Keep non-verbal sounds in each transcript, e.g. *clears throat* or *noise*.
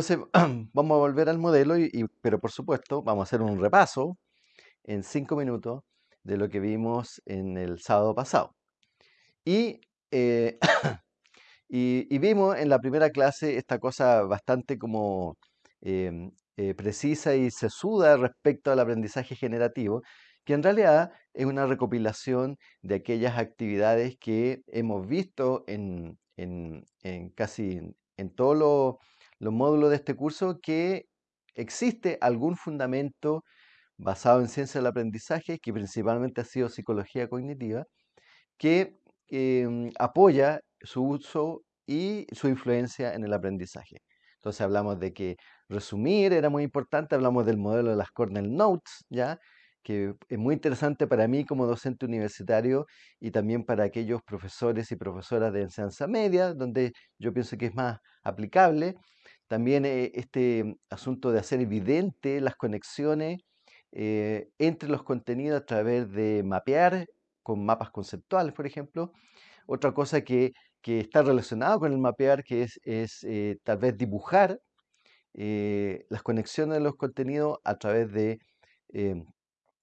Entonces, *clears throat* vamos a volver al modelo, y, y- pero por supuesto, vamos a hacer un repaso en cinco minutos de lo que vimos en el sábado pasado. Y, eh, *clears throat* y, y vimos en la primera clase esta cosa bastante como em, eh, precisa y sesuda respecto al aprendizaje generativo, que en realidad es una recopilación de aquellas actividades que hemos visto en, en- en casi en todos los los módulos de este curso, que existe algún fundamento basado en ciencia del aprendizaje, que principalmente ha sido psicología cognitiva, que em, apoya su uso y su influencia en el aprendizaje. Entonces hablamos de que resumir era muy importante, hablamos del modelo de las Cornell Notes, ¿ya? que es muy interesante para mí como docente universitario y también para aquellos profesores y profesoras de enseñanza media, donde yo pienso que es más aplicable. También eh, este asunto de hacer evidente las conexiones eh, entre los contenidos a través de mapear con mapas conceptuales, por ejemplo. Otra cosa que, que está relacionada con el mapear, que es, es eh, tal vez dibujar eh, las conexiones de los contenidos a través de,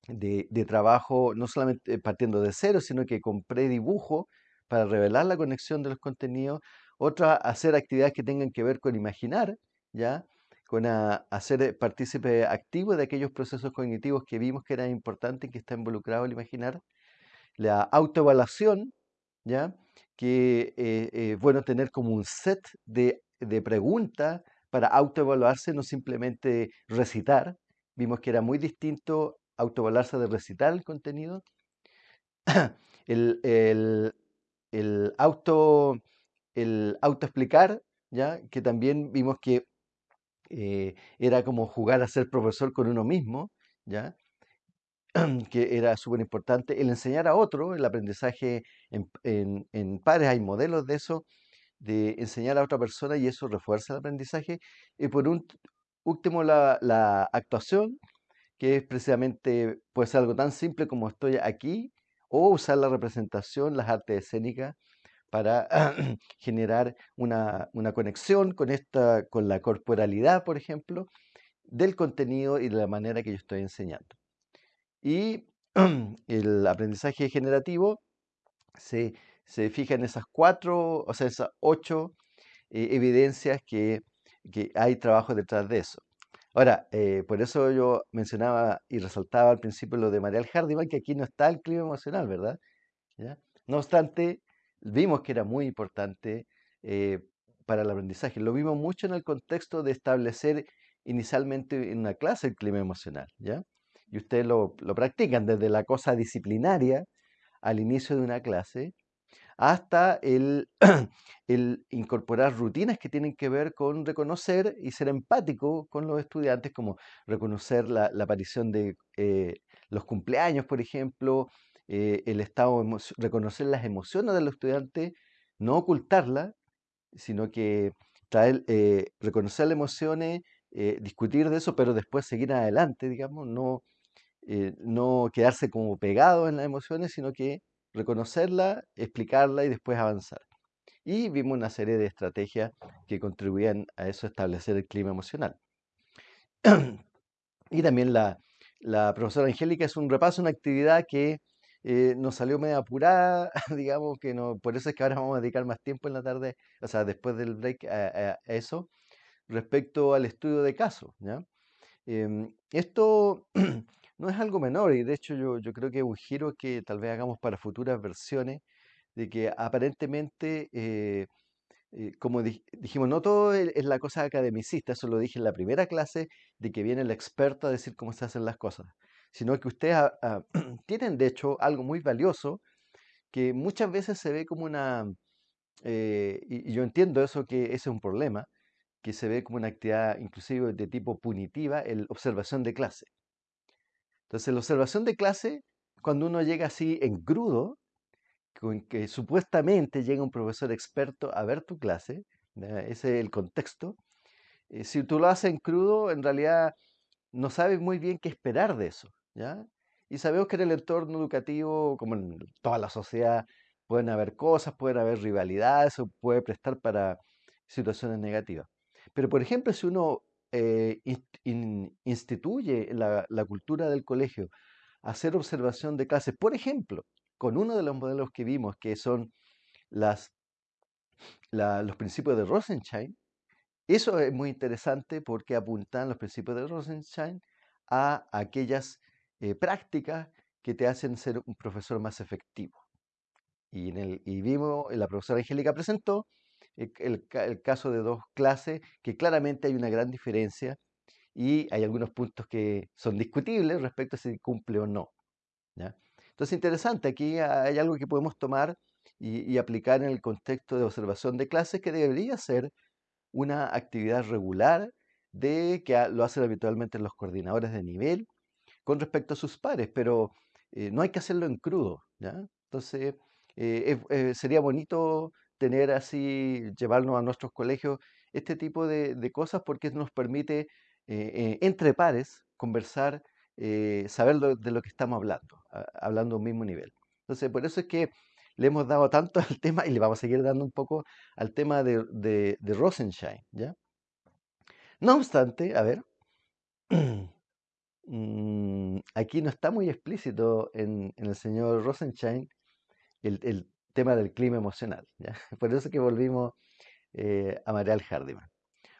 de, de trabajo, no solamente partiendo de cero, sino que con predibujo para revelar la conexión de los contenidos. Otra, hacer actividades que tengan que ver con imaginar, ¿ya? Con a- hacer eh, partícipe activo de aquellos procesos cognitivos que vimos que eran importantes y que está involucrado el imaginar la autoevaluación, ¿ya? Que eh, eh, bueno tener como un set de, de preguntas para autoevaluarse, no simplemente recitar. Vimos que era muy distinto autoevaluarse de recitar el contenido. *clears throat* El, el, el auto, el autoexplicar, ¿ya? Que también vimos que eh, era como jugar a ser profesor con uno mismo, ¿ya? *clears throat* que era súper importante, el enseñar a otro, el aprendizaje en, en- pares, hay modelos de eso, de enseñar a otra persona y eso refuerza el aprendizaje. Y por último, la, la actuación, que es precisamente, puede ser algo tan simple como estoy aquí, o usar la representación, las artes escénicas, para *clears throat* generar una, una conexión con esta, con la corporalidad, por ejemplo, del contenido y de la manera que yo estoy enseñando. Y *clears throat* el aprendizaje generativo se, se fija en esas cuatro, o sea, esas ocho eh, evidencias que, que hay trabajo detrás de eso. Ahora, eh, por eso yo mencionaba y resaltaba al principio lo de Mariel Hardiman, que aquí no está el clima emocional, ¿verdad? No obstante, vimos que era muy importante eh, para el aprendizaje. Lo vimos mucho en el contexto de establecer inicialmente en una clase el clima emocional, ¿ya? Y ustedes lo, lo practican desde la cosa disciplinaria al inicio de una clase hasta el, *clears throat* el incorporar rutinas que tienen que ver con reconocer y ser empático con los estudiantes, como reconocer la, la aparición de eh, los cumpleaños, por ejemplo, eh, el estado, reconocer las emociones de los estudiantes, no ocultarlas, sino que traer, eh, reconocer las emociones, eh, discutir de eso, pero después seguir adelante, digamos, no, eh, no quedarse como pegado en las emociones, sino que reconocerla, explicarla y después avanzar. Y vimos una serie de estrategias que contribuían a eso, establecer el clima emocional. *clears throat* Y también la, la profesora Angélica es un repaso, una actividad que eh, nos salió medio apurada, *laughs* digamos que no, por eso es que ahora vamos a dedicar más tiempo en la tarde, o sea, después del break a, eso, respecto al estudio de casos. Em, esto *clears throat* no es algo menor y de hecho yo, yo creo que es un giro que tal vez hagamos para futuras versiones, de que aparentemente, eh, eh, como dij- dijimos, no todo es es la cosa academicista, eso lo dije en la primera clase, de que viene el experto a decir cómo se hacen las cosas, sino que ustedes ah, ah, *clears throat* tienen de hecho algo muy valioso que muchas veces se ve como una, eh, y, yo entiendo eso, que ese es un problema, que se ve como una actividad inclusive de tipo punitiva, el observación de clase. Entonces, la observación de clase, cuando uno llega así en crudo, con que supuestamente llega un profesor experto a ver tu clase, ese es el contexto, eh, si tú lo haces en crudo, en realidad no sabes muy bien qué esperar de eso, Y sabemos que en el entorno educativo, como en toda la sociedad, pueden haber cosas, pueden haber rivalidades, o puede prestar para situaciones negativas. Pero, por ejemplo, si uno eh, instituye la, la cultura del colegio, hacer observación de clases, por ejemplo, con uno de los modelos que vimos, que son las, los principios de Rosenstein, eso es muy interesante porque apuntan los principios de Rosenstein a aquellas eh, prácticas que te hacen ser un profesor más efectivo. Y, en el, y vimos, la profesora Angélica presentó el, caso de dos clases que claramente hay una gran diferencia y hay algunos puntos que son discutibles respecto a si cumple o no. ¿ya? Entonces, interesante, aquí hay algo que podemos tomar y, aplicar en el contexto de observación de clases que debería ser una actividad regular de que lo hacen habitualmente los coordinadores de nivel con respecto a sus pares, pero eh, no hay que hacerlo en crudo. ¿ya? Entonces, eh, eh, sería bonito tener así, llevarnos a nuestros colegios este tipo de, de cosas porque nos permite entre pares conversar eh, saber de lo que estamos hablando, hablando a un mismo nivel. Entonces, por eso es que le hemos dado tanto *laughs* al tema y le vamos a seguir dando un poco al tema de, de, Rosenstein, ¿ya? No obstante, a ver, *clears throat* mm, aquí no está muy explícito en, el señor Rosenstein el, tema del clima emocional, ¿ya? *laughs* Por eso es que volvimos eh, a Marial Hardiman.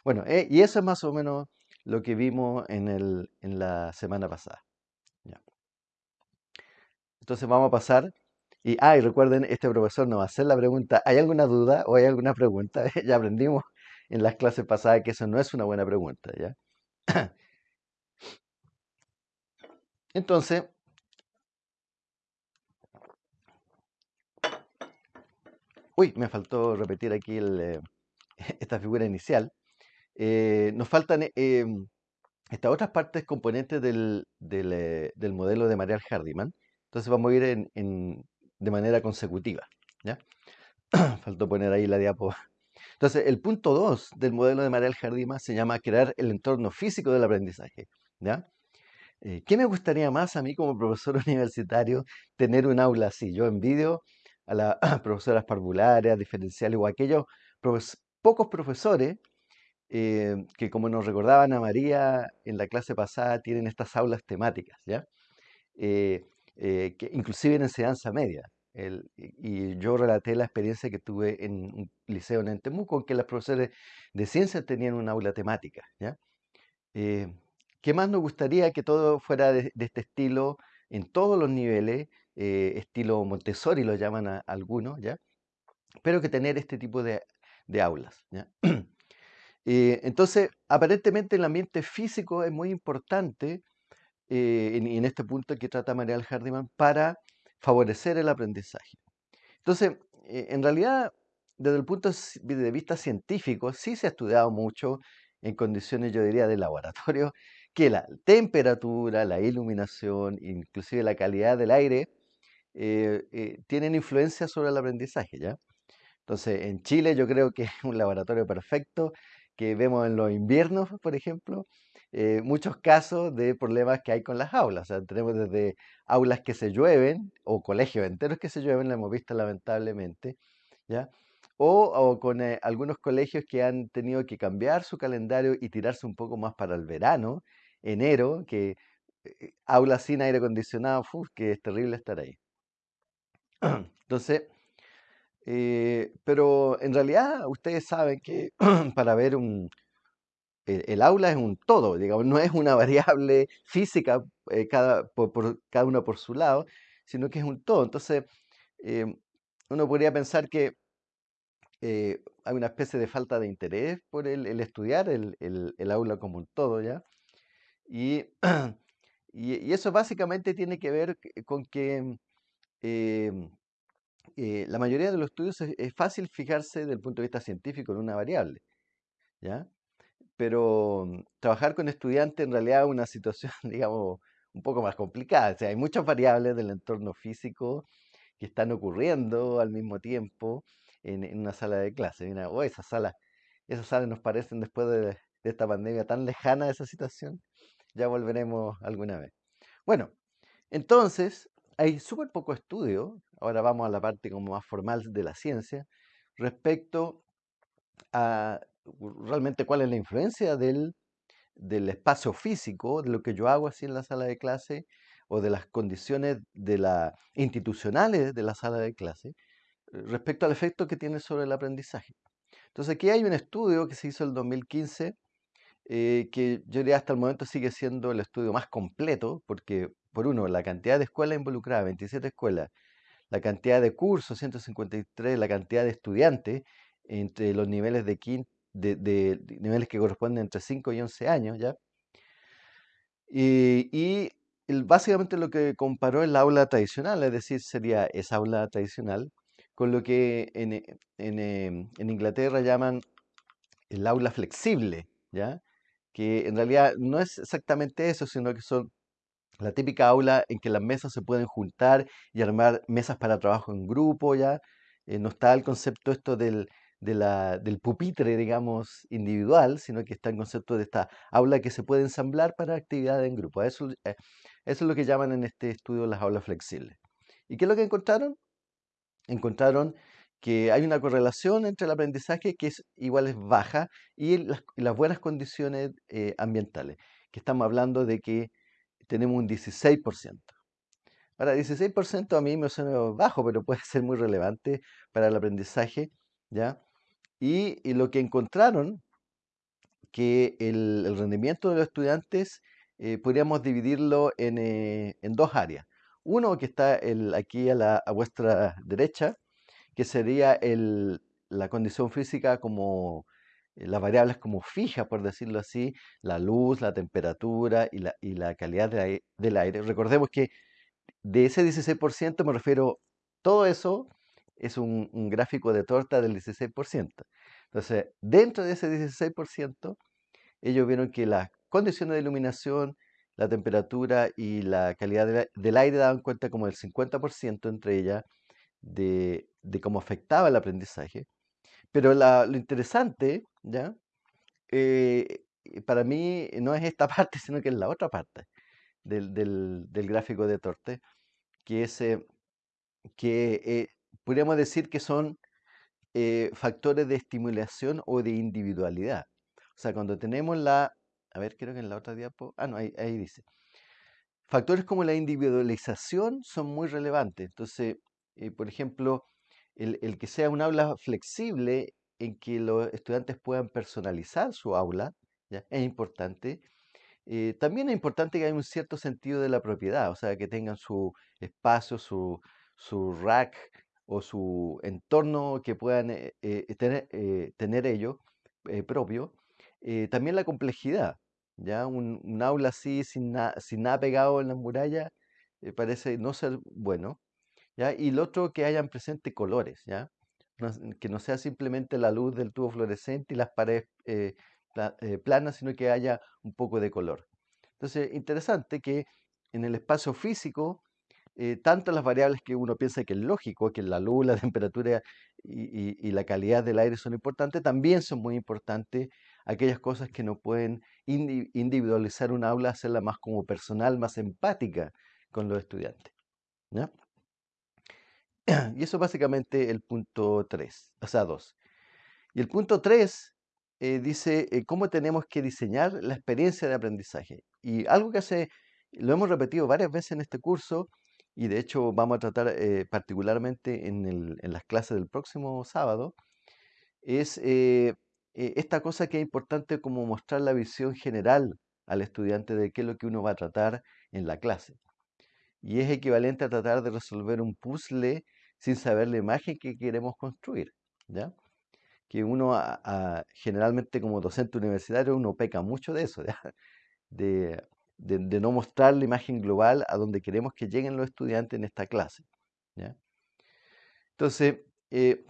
Bueno, eh, y eso es más o menos lo que vimos en, el, en la semana pasada. Entonces vamos a pasar. Y, ah, y recuerden, este profesor nos va a hacer la pregunta, ¿hay alguna duda o hay alguna pregunta? *laughs* ya aprendimos en las clases pasadas que eso no es una buena pregunta, ¿ya? *clears throat* Entonces, uy, me faltó repetir aquí eh, *laughs* esta figura inicial. Eh, nos faltan eh, em, estas otras partes componentes del, del, modelo de Marial Hardiman. Entonces vamos a ir de manera consecutiva. *clears throat* Faltó poner ahí la diapo. Entonces, el punto 2 del modelo de Marial Hardiman se llama crear el entorno físico del aprendizaje. ¿ya? ¿Qué me gustaría más a mí como profesor *laughs* universitario tener un aula así? Yo envidio a las *clears throat* profesoras parvularias, diferenciales o aquellos pocos profesores eh, que como nos recordaban a María en la clase pasada, tienen estas aulas temáticas, ¿ya? Eh, eh, que inclusive en enseñanza media. y yo relaté la experiencia que tuve en un liceo en Entemuco, en que los profesores de ciencias tenían una aula temática, ¿ya? ¿Qué más nos gustaría que todo fuera de, este estilo en todos los niveles? estilo Montessori lo llaman a, algunos, ¿ya? Pero que tener este tipo de, de aulas, ¿ya? *clears throat* Eh, entonces, aparentemente el ambiente físico es muy importante eh, en, este punto que trata Marial Hardiman para favorecer el aprendizaje. Entonces, eh, en realidad, desde el punto de vista científico, sí se ha estudiado mucho en condiciones, yo diría, de laboratorio, que la temperatura, la iluminación, inclusive la calidad del aire, tienen influencia sobre el aprendizaje, ¿ya? Entonces, en Chile yo creo que es un laboratorio perfecto que vemos en los inviernos, por ejemplo, eh, muchos casos de problemas que hay con las aulas. O sea, tenemos desde aulas que se llueven o colegios enteros que se llueven, lo hemos visto lamentablemente, ¿ya? O, con eh, algunos colegios que han tenido que cambiar su calendario y tirarse un poco más para el verano, enero, que eh, aulas sin aire acondicionado, que es terrible estar ahí. Entonces, eh, pero en realidad ustedes saben que *clears throat* para ver un, el, aula es un todo, digamos, no es una *laughs* variable física eh, cada, por, cada uno por su lado, sino que es un todo. Entonces, eh, uno podría pensar que hay una especie de falta de interés por el, estudiar el, el, aula como un todo, ¿ya? *clears throat* Y, eso básicamente tiene que ver con que eh, la mayoría de los estudios es, fácil fijarse desde el punto de vista científico en una variable, ¿ya? Pero mm, trabajar con estudiantes en realidad es una situación, *laughs* digamos, un poco más complicada. O sea, hay muchas variables del entorno físico que están ocurriendo al mismo tiempo en, una sala de clase. Mira, oh, esas salas, esas salas nos parecen después de, de esta pandemia tan lejana de esa situación. Ya volveremos alguna vez. Bueno, entonces, hay súper poco estudio, ahora vamos a la parte como más formal de la ciencia, respecto a realmente cuál es la influencia del, del espacio físico, de lo que yo hago así en la sala de clase, o de las condiciones de la, institucionales de la sala de clase, respecto al efecto que tiene sobre el aprendizaje. Entonces aquí hay un estudio que se hizo en el 2015, eh, que yo diría hasta el momento sigue siendo el estudio más completo, porque por uno, la cantidad de escuelas involucradas, 27 escuelas, la cantidad de cursos, 153, la cantidad de estudiantes entre los niveles de, de, niveles que corresponden entre 5 y 11 años, ¿ya? Y, básicamente lo que comparó es la aula tradicional, es decir, sería esa aula tradicional con lo que en, em, en Inglaterra llaman el aula flexible, ¿ya? Que en realidad no es exactamente eso, sino que son la típica aula en que las mesas se pueden juntar y armar mesas para trabajo en grupo, ¿ya? Eh, no está el concepto esto del, del pupitre, digamos, individual, sino que está el concepto de esta aula que se puede ensamblar para actividades en grupo. Eso, eh, eso es lo que llaman en este estudio las aulas flexibles. ¿Y qué es lo que encontraron? Encontraron que hay una correlación entre el aprendizaje que es igual es baja y las, buenas condiciones eh, ambientales, que estamos hablando de que tenemos un 16%. Ahora, 16% a mí me suena bajo, pero puede *laughs* ser muy relevante para el aprendizaje, ¿ya? Y, lo que encontraron, que el, rendimiento de los estudiantes eh, podríamos dividirlo eh, en, dos áreas. Uno que está el, aquí a, la, a vuestra derecha, que sería el, la condición física como eh, las variables como fijas, por decirlo así, la luz, la temperatura y la, y la calidad del aire. Recordemos que de ese 16% me refiero, todo eso es un, gráfico de torta del 16%. Entonces, dentro de ese 16%, ellos vieron que las condiciones de iluminación, la temperatura y la calidad del aire daban cuenta como el 50% entre ellas de, cómo afectaba el aprendizaje. Pero lo interesante, ¿ya? Eh, para mí no es esta *laughs* parte, sino que es la otra parte del, gráfico de Torte, que es eh, que eh, podríamos decir que son eh, factores de estimulación o de individualidad. O sea, cuando tenemos la, a ver, creo que en la otra diapo, ah, no, ahí, dice. Factores como la individualización son muy relevantes. Entonces, eh, por ejemplo, el, que sea un aula flexible en que los estudiantes puedan personalizar su aula, es importante. Eh, también es importante que haya un cierto sentido de la propiedad, o sea, que tengan su espacio, su, su rack, o su entorno que puedan eh, eh, tener, tener ellos propio, también la complejidad. ¿ya? Un, aula así, sin, sin nada pegado en la muralla, parece no ser bueno. Y lo otro, que hayan presente colores, ¿ya? que no sea simplemente la luz del tubo fluorescente y las paredes planas, sino que haya un poco de color. Entonces, interesante que en el espacio físico eh, tanto las variables que uno piensa que es lógico, que la luz, la *laughs* temperatura y, la calidad del aire son importantes, también son muy importantes aquellas cosas que no pueden individualizar un aula, hacerla más como personal, más empática con los estudiantes. *clears throat* Y eso básicamente el punto 3, o sea, 2. Y el punto 3 eh, dice eh, cómo tenemos que diseñar la experiencia de aprendizaje. Y algo que hace, lo hemos repetido varias veces en este curso, y de hecho vamos a tratar eh, particularmente en, las clases del próximo sábado, es esta cosa que es importante como mostrar la visión general al estudiante de qué es lo que uno va a tratar en la clase. Y es equivalente a tratar de resolver un puzzle sin saber la imagen que queremos construir. ¿ya? Que uno generalmente como docente universitario uno peca mucho de eso, *laughs* ¿ya? de no mostrar la imagen global a donde queremos que lleguen los estudiantes en esta clase. Entonces, eh,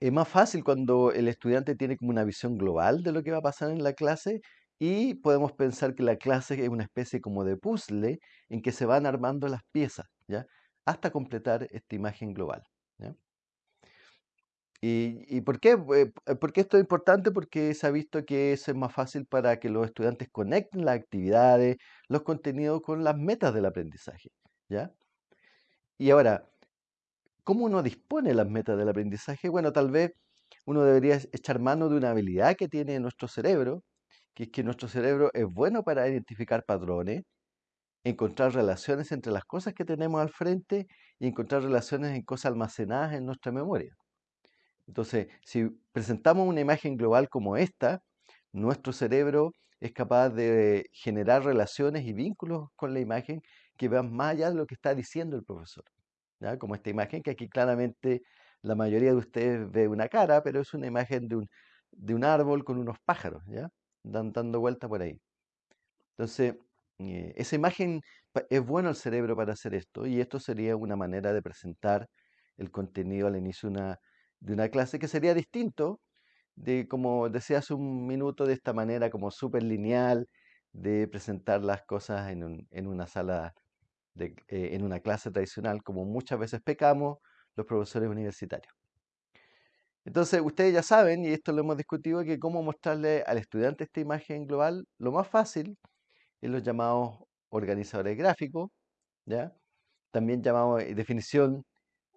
es más fácil cuando el estudiante tiene como una visión global de lo que va a pasar en la clase y podemos pensar que la clase es una especie como de puzzle en que se van armando las piezas, ¿ya? Hasta completar esta imagen global. ¿Y, por, qué? Eh, esto es importante? Porque se ha visto que eso es más fácil para que los estudiantes conecten las actividades, los contenidos con las metas del aprendizaje. ¿ya? Y ahora, ¿cómo uno dispone las metas del aprendizaje? Bueno, tal vez uno debería echar mano de una habilidad que tiene nuestro cerebro, que es que nuestro cerebro es bueno para identificar patrones, encontrar relaciones entre las cosas que tenemos al frente y encontrar relaciones en cosas almacenadas en nuestra memoria. Entonces, si presentamos una imagen global como esta, nuestro cerebro es capaz de generar relaciones y vínculos con la imagen que van más allá de lo que está diciendo el profesor. ¿ya? Como esta imagen que aquí claramente la mayoría de ustedes ve una cara, pero es una imagen de un, de un árbol con unos pájaros, ¿ya? Dan, dando vuelta por ahí. Entonces, eh, esa imagen es bueno al cerebro para hacer esto y esto sería una manera de presentar el contenido al inicio de una, de una clase que sería distinto de, como decía hace un minuto, de esta manera como súper lineal de presentar las cosas en, en una sala, de, eh, en una clase tradicional, como muchas veces pecamos los profesores universitarios. Entonces, ustedes ya saben, y esto lo hemos discutido, que cómo mostrarle al estudiante esta imagen global, lo más fácil es los llamados organizadores gráficos, ¿ya? También llamado eh, definición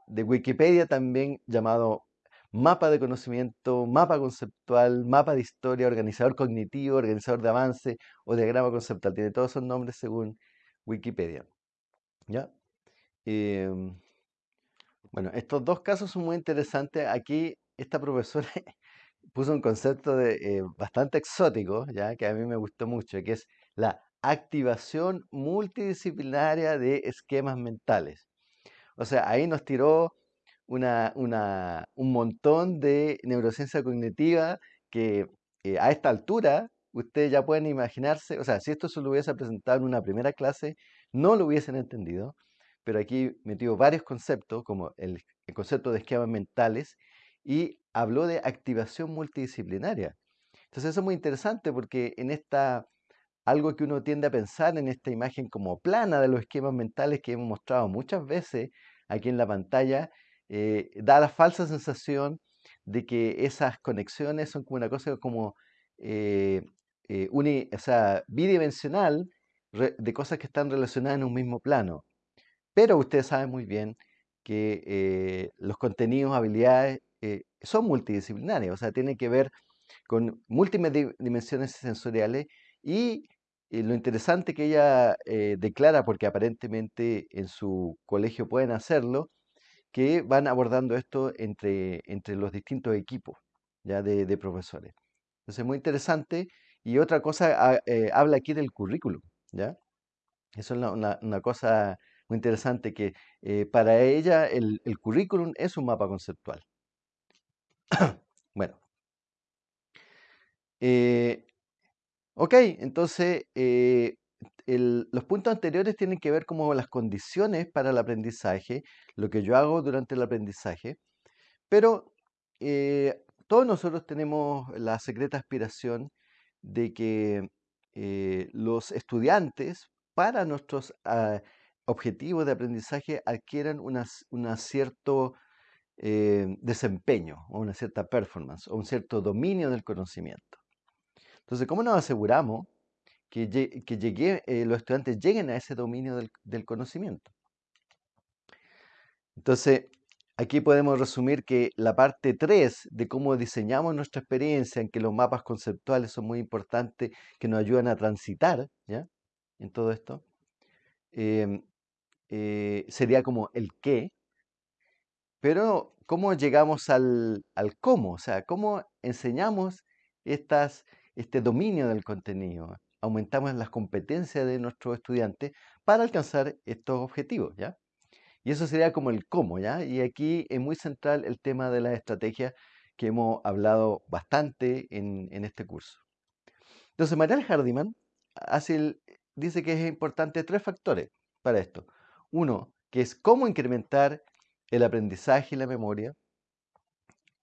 de Wikipedia, también llamado mapa de conocimiento, mapa conceptual, mapa de historia, organizador cognitivo, organizador de avance o diagrama conceptual. Tiene todos esos nombres según Wikipedia. ¿Ya? Em, bueno, estos dos casos son muy interesantes. Aquí esta profesora *laughs* puso un concepto de, eh, bastante exótico, ya que a mí me gustó mucho, que es la activación multidisciplinaria de esquemas mentales. O sea, ahí nos tiró una, un montón de neurociencia cognitiva que eh, a esta altura ustedes ya pueden imaginarse, o sea, si esto se lo hubiese presentado en una primera clase, no lo hubiesen entendido, pero aquí metió varios conceptos, como el, el concepto de esquemas mentales, y habló de activación multidisciplinaria. Entonces eso es muy interesante porque en esta, algo que uno tiende a pensar en esta imagen como plana de los esquemas mentales que hemos mostrado muchas veces aquí en la pantalla, eh, da la falsa sensación de que esas conexiones son como una cosa como eh, eh, o sea, bidimensional de cosas que están relacionadas en un mismo plano. Pero ustedes saben muy bien que los contenidos, habilidades son multidisciplinarios, o sea, tienen que ver con múltiples dimensiones sensoriales y lo interesante que ella declara, porque aparentemente en su colegio pueden hacerlo, que van abordando esto entre, entre los distintos equipos ya de, profesores. Entonces, muy interesante. Y otra cosa, eh, habla aquí del currículum, ¿ya? Eso es una, cosa muy interesante, que eh, para ella el, currículum es un mapa conceptual. *clears throat* bueno. Eh, ok, entonces los puntos anteriores tienen que ver como las condiciones para el aprendizaje, lo que yo hago durante el aprendizaje, pero eh, todos nosotros tenemos la secreta aspiración de que eh, los estudiantes, para nuestros ah, objetivos de aprendizaje, adquieran un cierto eh, desempeño o una cierta performance o un cierto dominio del conocimiento. Entonces, ¿cómo nos aseguramos que, llegue, eh, los estudiantes lleguen a ese dominio del, conocimiento. Entonces, aquí podemos resumir que la parte 3 de cómo diseñamos nuestra experiencia, en que los mapas conceptuales son muy importantes, que nos ayudan a transitar ¿ya? en todo esto, em, eh, sería como el qué, pero cómo llegamos al, al, cómo, o sea, cómo enseñamos estas, este dominio del contenido aumentamos las competencias de nuestros estudiantes para alcanzar estos objetivos, ¿ya? Y eso sería como el cómo, ¿ya? Y aquí es muy central el tema de las estrategias que hemos hablado bastante en, este curso. Entonces, Mariel Hardiman hace dice que es importante tres factores para esto. Uno, que es cómo incrementar el aprendizaje y la memoria,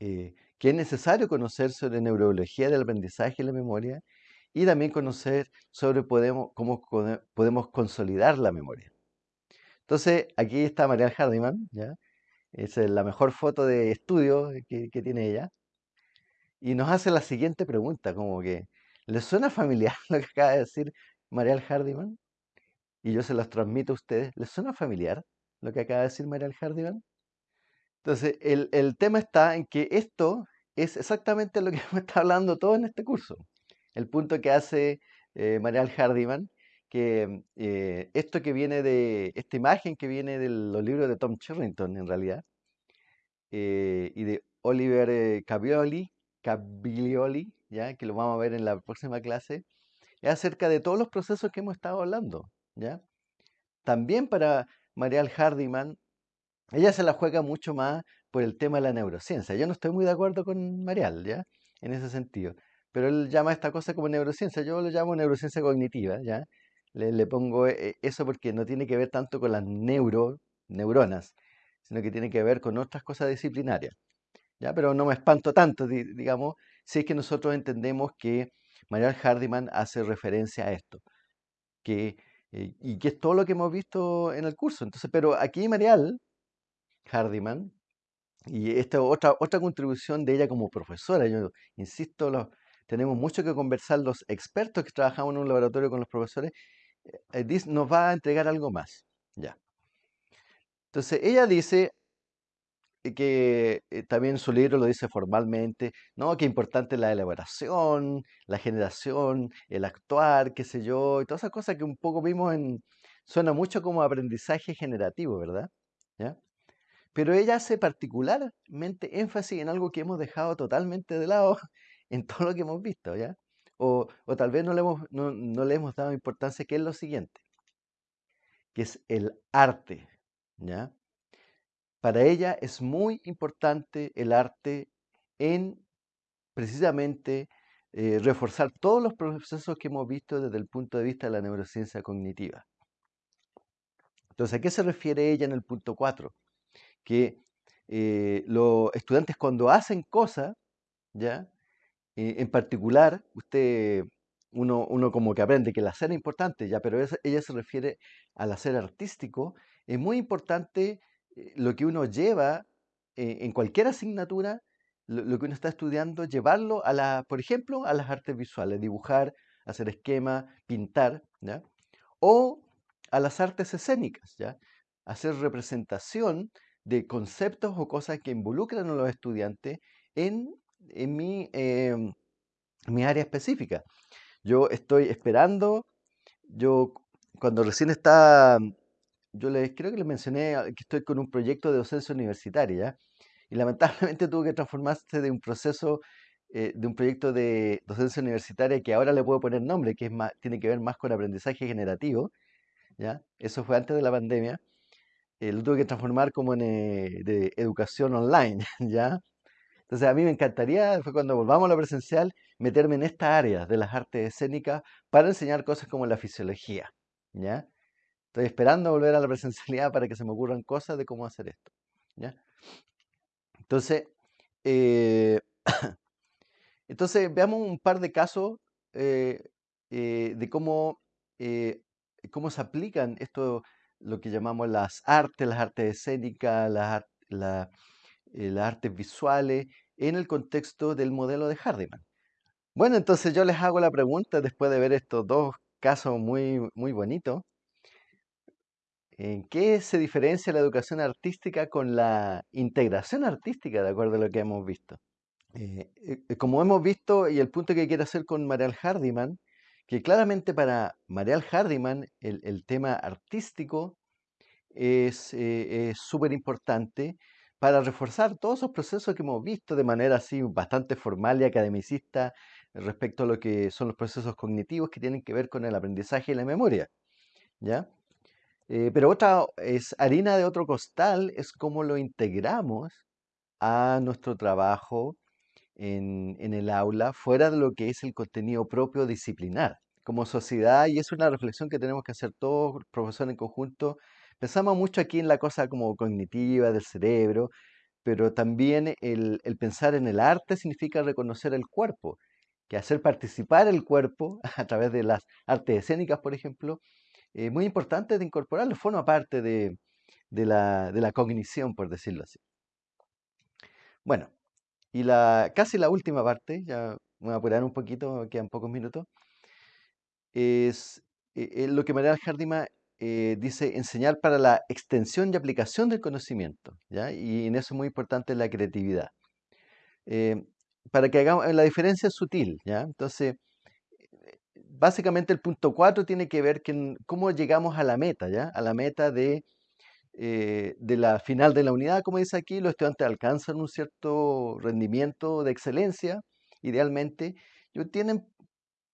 eh, que es necesario conocer sobre neurobiología del aprendizaje y la memoria, y también conocer sobre cómo podemos consolidar la memoria. Entonces, aquí está María Hardiman, ¿ya? es la mejor foto de estudio que, tiene ella, y nos hace la siguiente pregunta, como que, ¿le suena familiar *laughs* lo que acaba de decir María Hardiman? Y yo se las transmito a ustedes, ¿les suena familiar lo que acaba de decir María Hardiman? Entonces, el tema está en que esto es exactamente lo que *laughs* me está hablando todo en este curso. El punto que hace eh, Marial Hardiman, que eh, esto que viene de, esta imagen que viene de los libros de Tom Charrington en realidad, eh, y de Oliver eh, Caviglioli, ¿ya? que lo vamos a ver en la próxima clase, es acerca de todos los procesos que hemos estado hablando. ¿ya? También para Marial Hardiman, ella se la juega mucho más por el tema de la neurociencia. Yo no estoy muy de acuerdo con Marial, ¿ya? En ese sentido. Pero él llama esta cosa como neurociencia. Yo lo llamo neurociencia cognitiva, ¿ya? Le, pongo eh, eso porque no tiene que ver tanto con las neuro, neuronas, sino que tiene que ver con otras cosas disciplinarias. ¿ya? Pero no me espanto tanto, di- digamos, si es que nosotros entendemos que Marial Hardiman hace referencia a esto, que, eh, y que es todo lo que hemos visto en el curso. Entonces, pero aquí Marial Hardiman, y esta otra, otra contribución de ella como profesora, yo insisto, tenemos mucho que conversar los expertos que trabajamos en un laboratorio con los profesores, eh, dis- nos va a entregar algo más. Ya. Entonces, ella dice que eh, también su libro lo dice formalmente, ¿no? Que importante la elaboración, la generación, el actuar, qué sé yo, y todas esas cosas que un poco vimos en, suena mucho como aprendizaje generativo, ¿verdad? ¿Ya? Pero ella hace particularmente énfasis en algo que hemos dejado totalmente de lado *laughs* en todo lo que hemos visto, ¿ya? O, tal vez no le hemos, no, no le hemos dado importancia, que es lo siguiente, que es el arte, ¿ya? Para ella es muy importante el arte en precisamente eh, reforzar todos los procesos que hemos visto desde el punto de vista de la neurociencia cognitiva. Entonces, ¿a qué se refiere ella en el punto 4? Que eh, los estudiantes cuando hacen cosas, ¿ya? Eh, en particular, usted, uno, uno como que aprende que el hacer es importante, ya, pero ella se refiere al hacer artístico. Es muy importante eh, lo que uno lleva en cualquier asignatura, lo, lo que uno está estudiando, llevarlo a la, por ejemplo, a las artes visuales, dibujar, hacer esquemas, pintar, ¿ya? O a las artes escénicas, ¿ya? Hacer representación de conceptos o cosas que involucran a los estudiantes en, en mi, em, mi área específica. Yo estoy esperando, yo cuando recién estaba, yo les creo que les mencioné ah, que estoy con un proyecto de docencia universitaria. Y lamentablemente *laughs* tuvo que transformarse de un proceso, eh, de un proyecto de docencia universitaria que ahora le puedo poner nombre, que es más, tiene que ver más con aprendizaje generativo, ¿ya? Eso fue antes de la pandemia. Eh, lo tuve que transformar como en eh, de educación online, *laughs* ¿ya? Entonces a mí me encantaría, después cuando volvamos a lo presencial, meterme en esta área de las artes escénicas para enseñar cosas como la fisiología, ¿ya? Estoy esperando volver a la presencialidad para que se me ocurran cosas de cómo hacer esto, ¿ya? Entonces, eh, *coughs* entonces veamos un par de casos de cómo, cómo se aplican esto, lo que llamamos las artes, las artes escénicas, las, ar- la- las artes visuales, en el contexto del modelo de Hardiman. Bueno, entonces yo les hago la pregunta después de ver estos dos casos muy, muy bonitos. ¿En qué se diferencia la educación artística con la integración artística, de acuerdo a lo que hemos visto? Eh, eh, como hemos visto, y el punto que quiero hacer con Marial Hardiman, que claramente para Marial Hardiman el, tema artístico es eh, súper importante para reforzar todos esos procesos que hemos visto de manera así bastante formal y academicista respecto a lo que son los procesos cognitivos que tienen que ver con el aprendizaje y la memoria, ¿ya? Eh, pero otra es harina de otro costal, es cómo lo integramos a nuestro trabajo en, en el aula, fuera de lo que es el contenido propio disciplinar. Como sociedad, y es una reflexión que tenemos que hacer todos, profesores en conjunto, pensamos mucho aquí en la cosa como cognitiva del cerebro, pero también el, el pensar en el arte significa reconocer el cuerpo, que hacer participar el cuerpo *laughs* a través de las artes escénicas, por ejemplo, es muy importante de incorporarlo, forma parte de, de la, de la cognición, por decirlo así. Bueno, y la, casi la última parte, ya me voy a apurar un poquito, quedan pocos minutos, es eh, eh, lo que Mariana Jardima eh, dice enseñar para la extensión y aplicación del conocimiento, ¿ya? Y en eso es muy importante la creatividad. Eh, para que hagamos, la diferencia es sutil, ¿ya? Entonces, básicamente el punto 4 tiene que ver con cómo llegamos a la meta, ¿ya? A la meta de, de la final de la unidad, como dice aquí, los estudiantes alcanzan un cierto rendimiento de excelencia, idealmente, y obtienen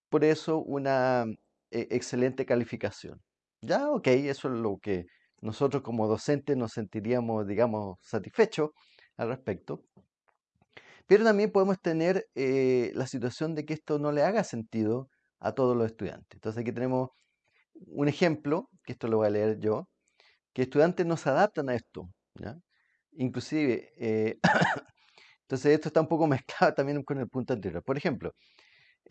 por eso una eh, excelente calificación. Ya, ok, eso es lo que nosotros como docentes nos sentiríamos, digamos, satisfechos al respecto. Pero también podemos tener eh, la situación de que esto no le haga sentido a todos los estudiantes. Entonces aquí tenemos un ejemplo, que esto lo voy a leer yo, que estudiantes no se adaptan a esto. Inclusive, eh, *coughs* entonces esto está un poco *laughs* mezclado también con el punto anterior. Por ejemplo,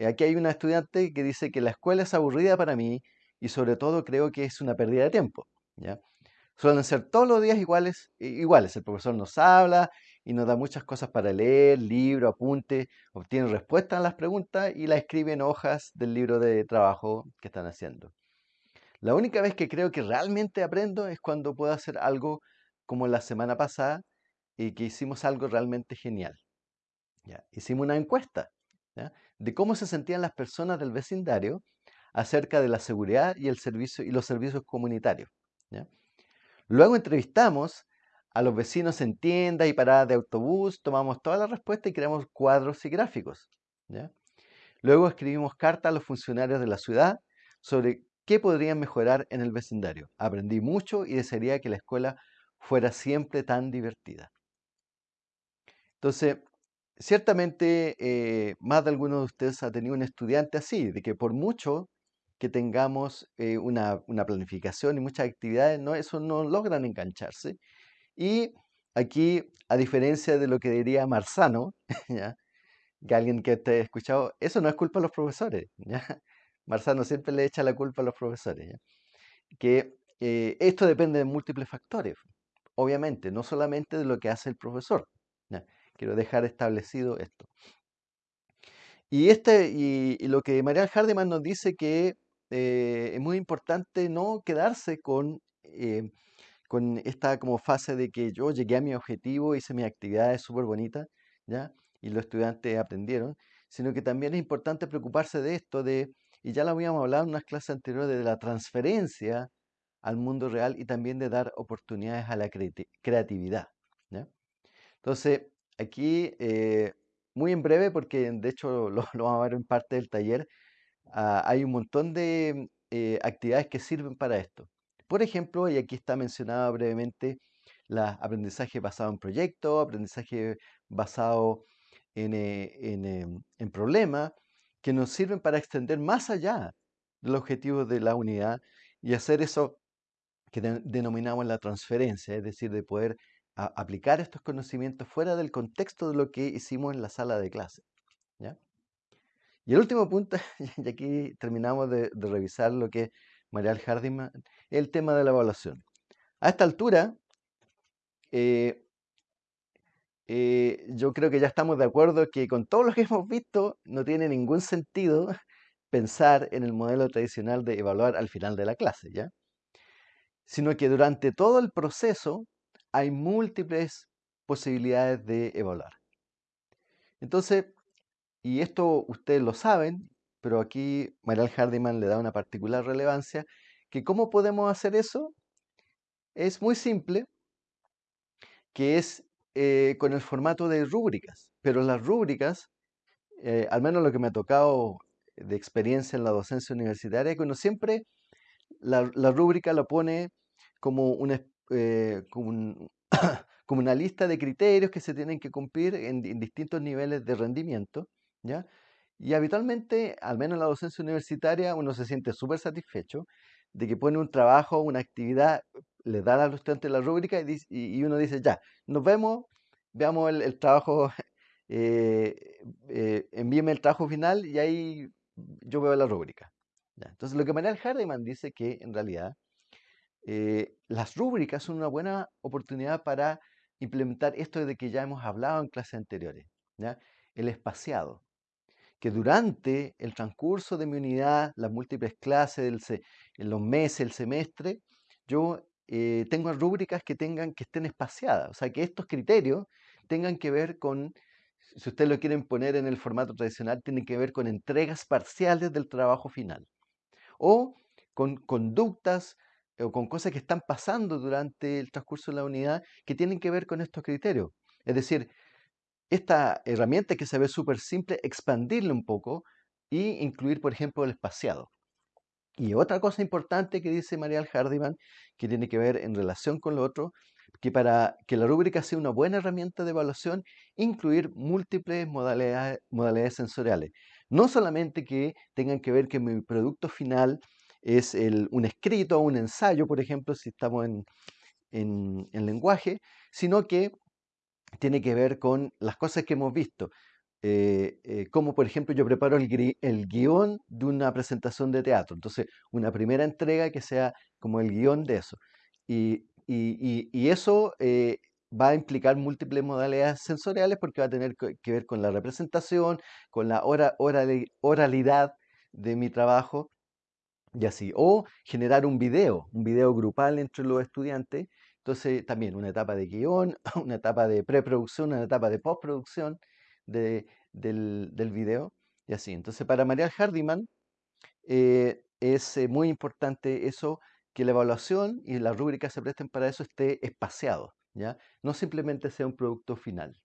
aquí hay una estudiante que dice que la escuela es aburrida para mí y sobre todo creo que es una pérdida de tiempo. ¿ya? Suelen ser todos los días iguales, iguales. El profesor nos habla y nos da muchas cosas para leer, libro, apunte, obtiene respuestas a las preguntas y la escribe en hojas del libro de trabajo que están haciendo. La única vez que creo que realmente aprendo es cuando puedo hacer algo como la semana pasada y que hicimos algo realmente genial. Hicimos una encuesta de cómo se sentían las personas del vecindario acerca de la seguridad y, el servicio, y los servicios comunitarios. Luego entrevistamos a los vecinos en tiendas y paradas de autobús, tomamos todas las respuestas y creamos cuadros y gráficos. Luego escribimos cartas a los funcionarios de la ciudad sobre qué podrían mejorar en el vecindario. Aprendí mucho y desearía que la escuela fuera siempre tan divertida. Entonces, ciertamente eh, más de alguno de ustedes ha tenido un estudiante así, de que por mucho que tengamos eh, una, planificación y muchas actividades, no, eso no logran engancharse. Y aquí, a diferencia de lo que diría Marzano, *laughs* que alguien que te ha escuchado, eso no es culpa de los profesores. ¿ya? *laughs* Marzano siempre le echa la culpa a los profesores. Que eh, esto depende de múltiples factores, obviamente, no solamente de lo que hace el profesor. Quiero dejar establecido esto. Y, este, y, lo que María Hardeman nos dice que eh, es muy importante no quedarse con, eh, con esta como fase de que yo llegué a mi objetivo, hice mi actividad súper bonita, ¿ya? Y los estudiantes aprendieron, sino que también es importante preocuparse de esto, de, y ya lo habíamos hablado en unas clases anteriores, de la transferencia al mundo real y también de dar oportunidades a la creatividad. Entonces, aquí, eh, muy en breve, porque de hecho *laughs* lo, vamos a ver en parte del taller, Ah, hay un montón de eh, actividades que sirven para esto. Por ejemplo, y aquí está mencionado brevemente, la aprendizaje basado en proyectos, aprendizaje basado en, eh, em, en, problemas, que nos sirven para extender más allá del objetivo de la unidad y hacer eso que denominamos la transferencia, es decir, de poder aplicar estos conocimientos fuera del contexto de lo que hicimos en la sala de clase. ¿ya? Y el último punto, *laughs* y aquí terminamos de, revisar lo que María Hardiman, el tema de la evaluación. A esta altura, eh, eh, yo creo que ya estamos de acuerdo que con todo lo que hemos visto, no tiene ningún sentido *laughs* pensar en el modelo tradicional de evaluar al final de la clase, ¿ya? Sino que durante todo el proceso hay múltiples posibilidades de evaluar. Entonces, y esto ustedes lo saben, pero aquí Marial Hardiman le da una particular relevancia, que cómo podemos hacer eso es muy simple, que es eh, con el formato de rúbricas, pero las rúbricas, eh, al menos lo que me ha tocado de experiencia en la docencia universitaria, que uno siempre la, rúbrica lo pone como, una, eh, *coughs* como, una lista de criterios que se tienen que cumplir en distintos niveles de rendimiento ¿ya? Y habitualmente, al menos en la docencia universitaria, uno se siente súper satisfecho de que pone un trabajo, una actividad, le da a los estudiantes la rúbrica y, uno dice, ya, nos vemos, veamos el, trabajo, *laughs* eh, eh, envíeme el trabajo final y ahí yo veo la rúbrica. Entonces, lo que Manuel Hardeman dice que en realidad eh, las rúbricas son una buena oportunidad para implementar esto de que ya hemos hablado en clases anteriores, ¿ya? el espaciado que durante el transcurso de mi unidad, las múltiples clases, en los meses, el semestre, yo eh, tengo rúbricas que tengan que estén espaciadas, o sea, que estos criterios tengan que ver con si ustedes lo quieren poner en el formato tradicional, tiene que ver con entregas parciales del trabajo final o con conductas o con cosas que están pasando durante el transcurso de la unidad que tienen que ver con estos criterios. Es decir, esta herramienta que se ve súper simple, expandirla un poco y incluir, por ejemplo, el espaciado. Y otra cosa importante que dice María Hardiman, que tiene que ver en relación con lo otro, que para que la rúbrica sea una buena herramienta de evaluación, incluir múltiples modalidades, modalidades sensoriales. No solamente que tengan que ver que mi producto final es un escrito o un ensayo, por ejemplo, si estamos en, en lenguaje, sino que tiene que ver con las cosas que hemos visto. Eh, eh, como por ejemplo yo preparo el, el, guion de una presentación de teatro. Entonces, una primera entrega que sea como el guion de eso. Y, eso eh, va a implicar múltiples modalidades sensoriales porque va a tener que ver con la representación, con la oralidad de mi trabajo y así. O generar un video, un video grupal entre los estudiantes. Entonces, también una etapa de guion, *laughs* una etapa de preproducción, una etapa de postproducción del, del, video y así. Entonces, para María Hardiman eh, es eh, muy importante eso, que la evaluación y la rúbrica se presten para eso esté espaciado, ¿ya? No simplemente sea un producto final.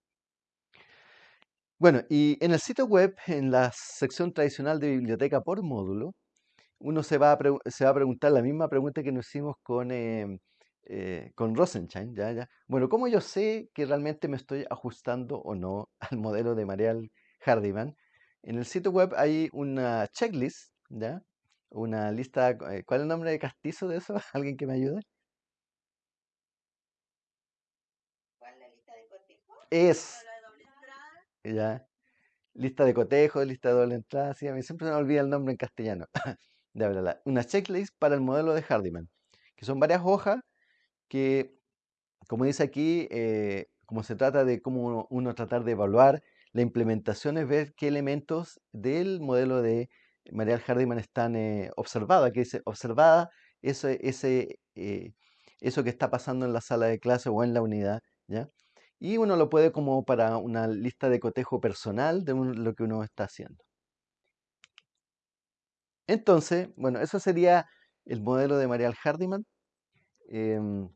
Bueno, y en el sitio web, en la sección tradicional de biblioteca por módulo, uno se va a, se va a preguntar la misma pregunta que nos hicimos con em, eh, con Rosenstein, ¿ya? ¿ya? Bueno, ¿cómo yo sé que realmente me estoy ajustando o no *laughs* al modelo de Marial Hardiman? En el sitio web hay una checklist, ¿ya? Una lista, eh, ¿cuál es el nombre de castizo de eso? *laughs* ¿Alguien que me ayude? ¿Cuál es la lista de cotejo? Es. Ya. Lista de cotejo, lista de doble entrada, sí, a mí siempre se me olvida el nombre en castellano. *laughs* una checklist para el modelo de Hardiman, que son varias hojas que, como dice aquí, eh, como se trata de cómo uno, tratar de evaluar, la implementación es ver qué elementos del modelo de Marial Hardiman están eh, observados. Aquí dice observada ese, ese, eh, eso que está pasando en la sala de clase o en la unidad. ¿ya? Y uno lo puede como para una lista de cotejo personal de lo que uno está haciendo. Entonces, bueno, eso sería el modelo de Marial Hardiman. Em,